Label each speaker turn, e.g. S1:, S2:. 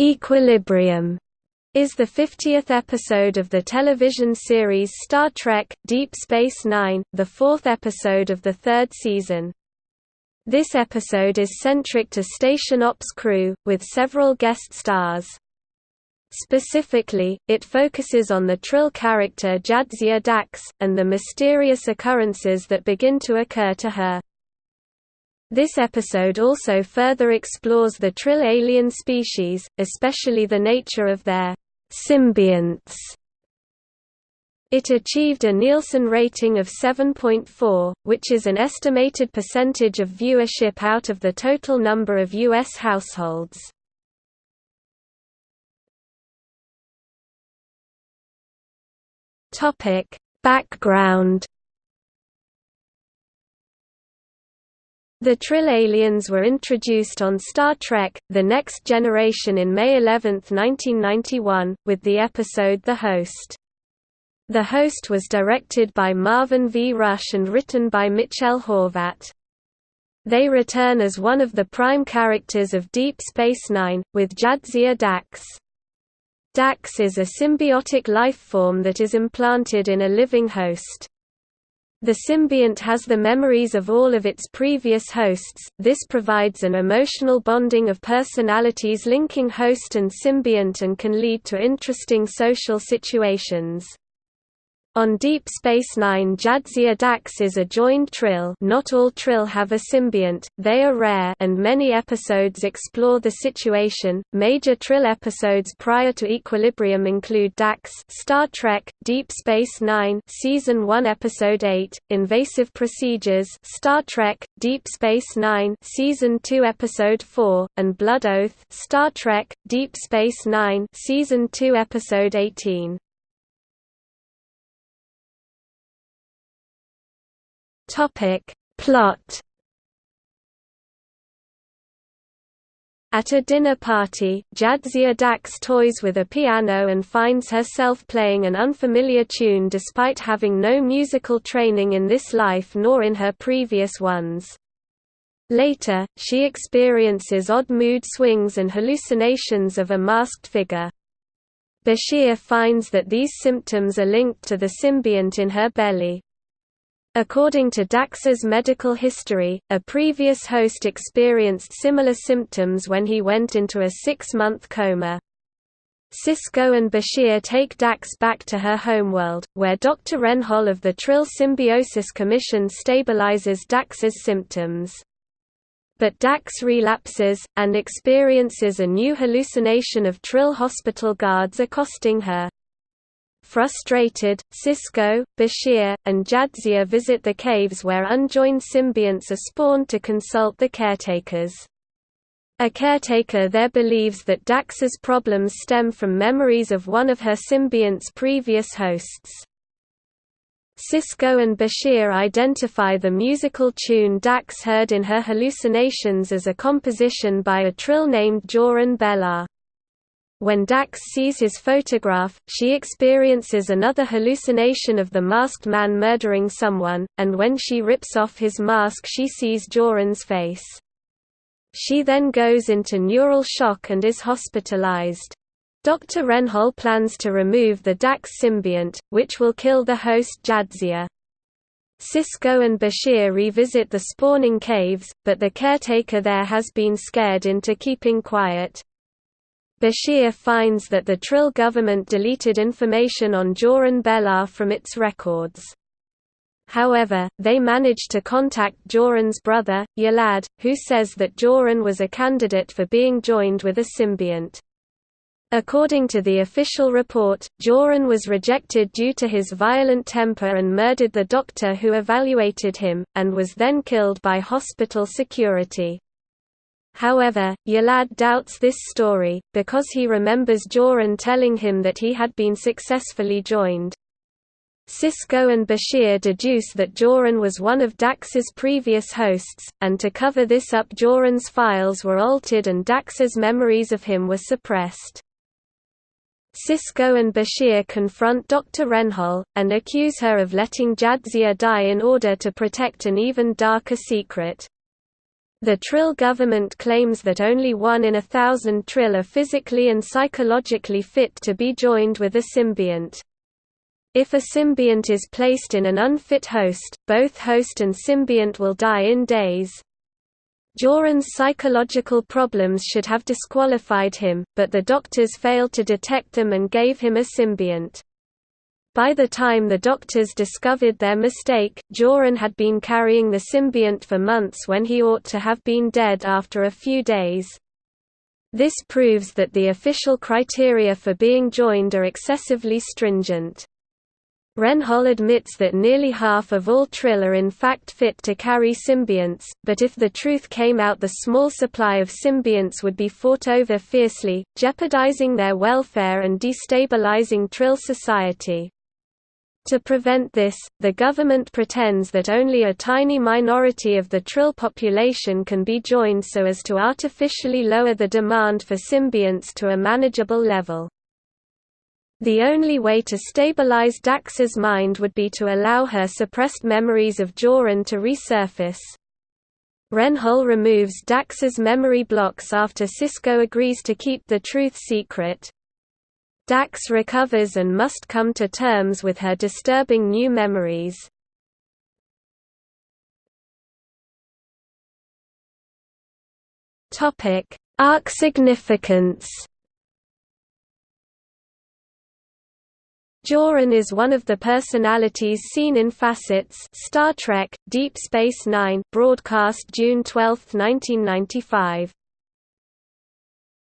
S1: Equilibrium is the 50th episode of the television series Star Trek – Deep Space Nine, the fourth episode of the third season. This episode is centric to station ops crew, with several guest stars. Specifically, it focuses on the Trill character Jadzia Dax, and the mysterious occurrences that begin to occur to her. This episode also further explores the Trill alien species, especially the nature of their symbionts. It achieved a Nielsen rating of 7.4, which is an estimated percentage of viewership out of the total number of U.S. households. Background The Trill aliens were introduced on Star Trek, The Next Generation in May 11, 1991, with the episode The Host. The Host was directed by Marvin V. Rush and written by Mitchell Horvat. They return as one of the prime characters of Deep Space Nine, with Jadzia Dax. Dax is a symbiotic life form that is implanted in a living host. The symbiont has the memories of all of its previous hosts, this provides an emotional bonding of personalities linking host and symbiont and can lead to interesting social situations. On Deep Space Nine Jadzia Dax is a joined trill not all trill have a symbiont, they are rare and many episodes explore the situation. Major trill episodes prior to Equilibrium include Dax Star Trek, Deep Space Nine Season 1 Episode 8, Invasive Procedures Star Trek, Deep Space Nine Season 2 Episode 4, and Blood Oath Star Trek, Deep Space Nine Season 2 Episode 18. Topic. Plot At a dinner party, Jadzia Dax toys with a piano and finds herself playing an unfamiliar tune despite having no musical training in this life nor in her previous ones. Later, she experiences odd mood swings and hallucinations of a masked figure. Bashir finds that these symptoms are linked to the symbiont in her belly. According to Dax's medical history, a previous host experienced similar symptoms when he went into a six-month coma. Sisko and Bashir take Dax back to her homeworld, where Dr. Renhol of the Trill Symbiosis Commission stabilizes Dax's symptoms. But Dax relapses, and experiences a new hallucination of Trill hospital guards accosting her. Frustrated, Sisko, Bashir, and Jadzia visit the caves where unjoined symbionts are spawned to consult the caretakers. A caretaker there believes that Dax's problems stem from memories of one of her symbiont's previous hosts. Sisko and Bashir identify the musical tune Dax heard in her hallucinations as a composition by a trill named Joran Belar. When Dax sees his photograph, she experiences another hallucination of the masked man murdering someone, and when she rips off his mask she sees Joran's face. She then goes into neural shock and is hospitalized. Dr. Renhol plans to remove the Dax symbiont, which will kill the host Jadzia. Sisko and Bashir revisit the spawning caves, but the caretaker there has been scared into keeping quiet. Bashir finds that the Trill government deleted information on Joran Belar from its records. However, they manage to contact Joran's brother, Yolad, who says that Joran was a candidate for being joined with a symbiont. According to the official report, Joran was rejected due to his violent temper and murdered the doctor who evaluated him, and was then killed by hospital security. However, Yolad doubts this story, because he remembers Joran telling him that he had been successfully joined. Sisko and Bashir deduce that Joran was one of Dax's previous hosts, and to cover this up Joran's files were altered and Dax's memories of him were suppressed. Sisko and Bashir confront Dr. Renhol, and accuse her of letting Jadzia die in order to protect an even darker secret. The Trill government claims that only one in a thousand Trill are physically and psychologically fit to be joined with a symbiont. If a symbiont is placed in an unfit host, both host and symbiont will die in days. Joran's psychological problems should have disqualified him, but the doctors failed to detect them and gave him a symbiont. By the time the doctors discovered their mistake, Joran had been carrying the symbiont for months when he ought to have been dead after a few days. This proves that the official criteria for being joined are excessively stringent. Renhol admits that nearly half of all Trill are in fact fit to carry symbionts, but if the truth came out the small supply of symbionts would be fought over fiercely, jeopardizing their welfare and destabilizing Trill society. To prevent this, the government pretends that only a tiny minority of the Trill population can be joined so as to artificially lower the demand for symbionts to a manageable level. The only way to stabilize Dax's mind would be to allow her suppressed memories of Joran to resurface. Renhol removes Dax's memory blocks after Sisko agrees to keep the truth secret, Dax recovers and must come to terms with her disturbing new memories. Arc significance Joran is one of the personalities seen in Facets Star Trek, Deep Space Nine broadcast June 12, 1995.